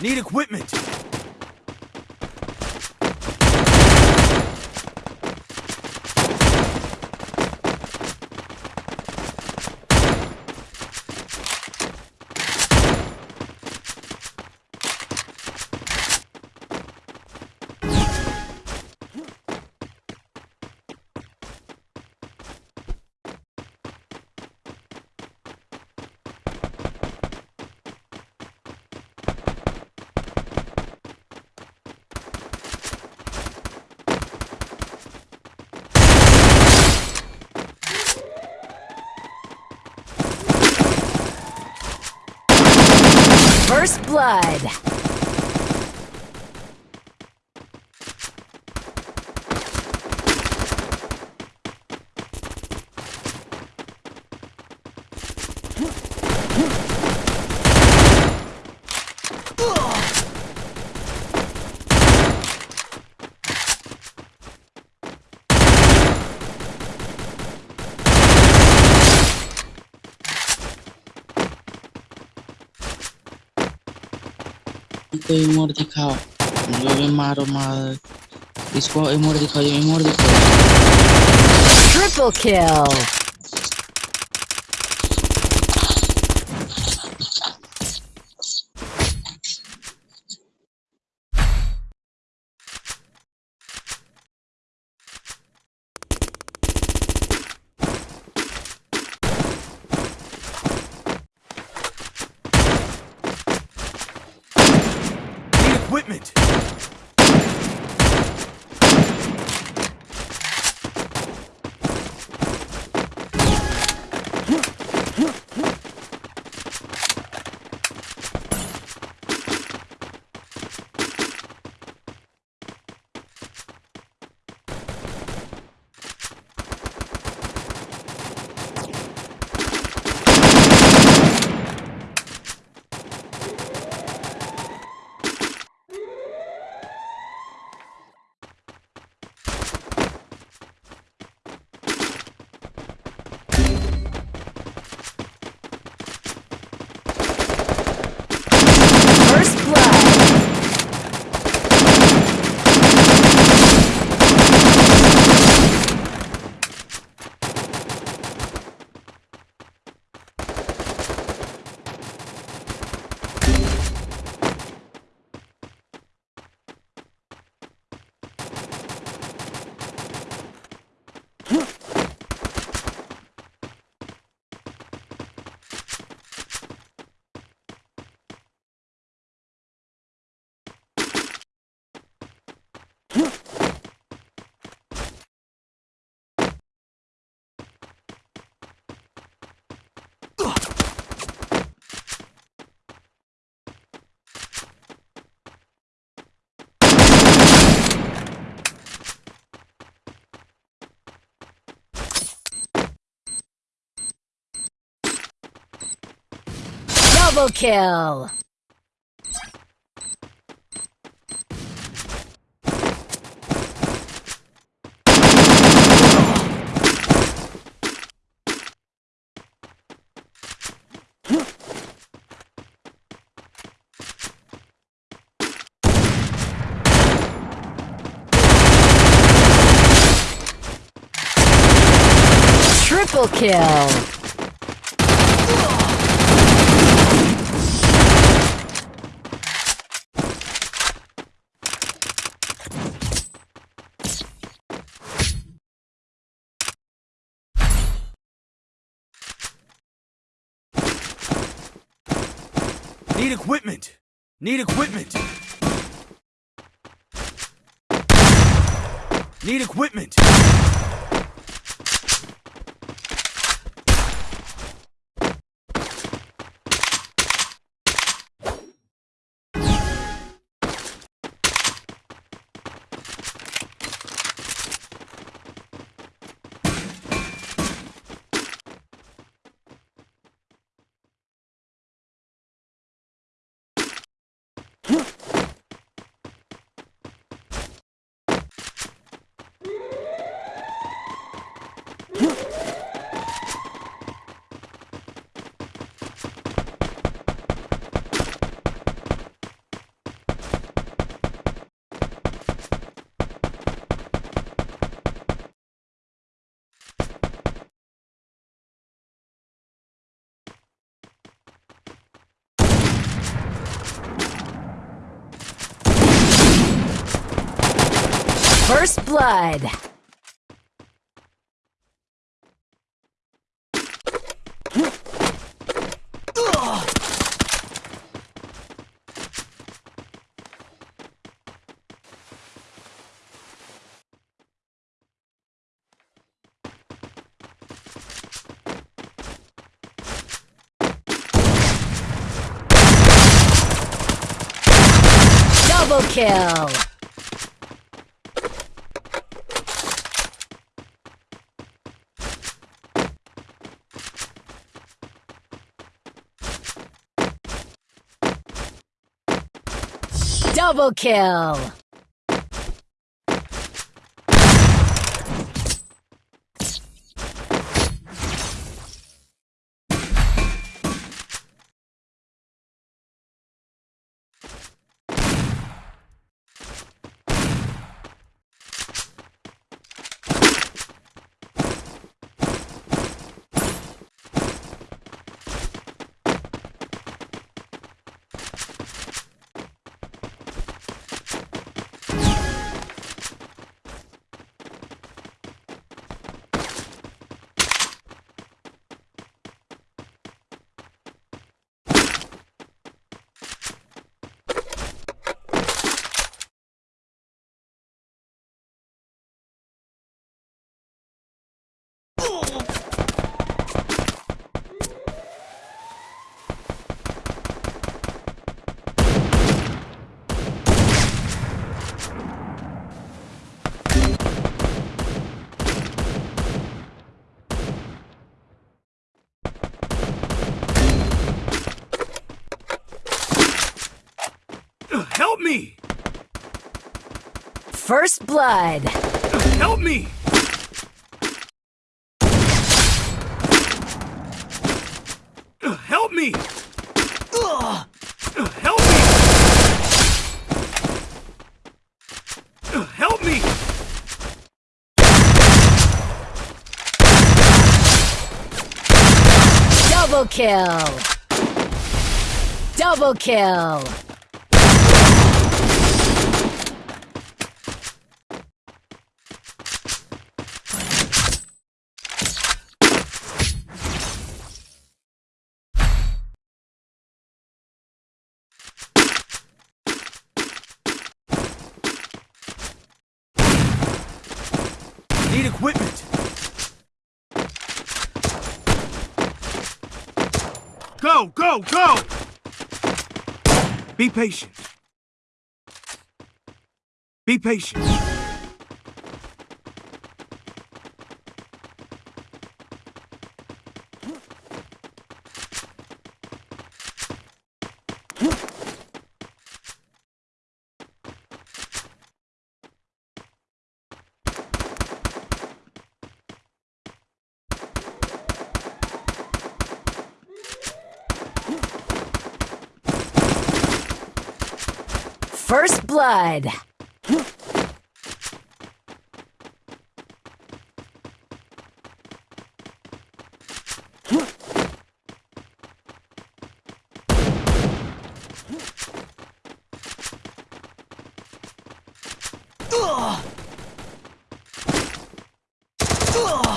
Need equipment. First blood. तो emote दिखाओ जो भी मारो मार इसको इमोट दिखाओ ये इमोट दिखाओ Triple kill. equipment. First blood. Double kill. Triple kill. Need equipment. Need equipment. Need equipment. First blood. Double kill. Double kill. Ugh, Help me! First blood. Help me! Help me! Ugh, Help me! Help me! Double kill. Double kill. Equipment! Go, go, go! Be patient. Be patient. First Blood. Ugh! Ugh!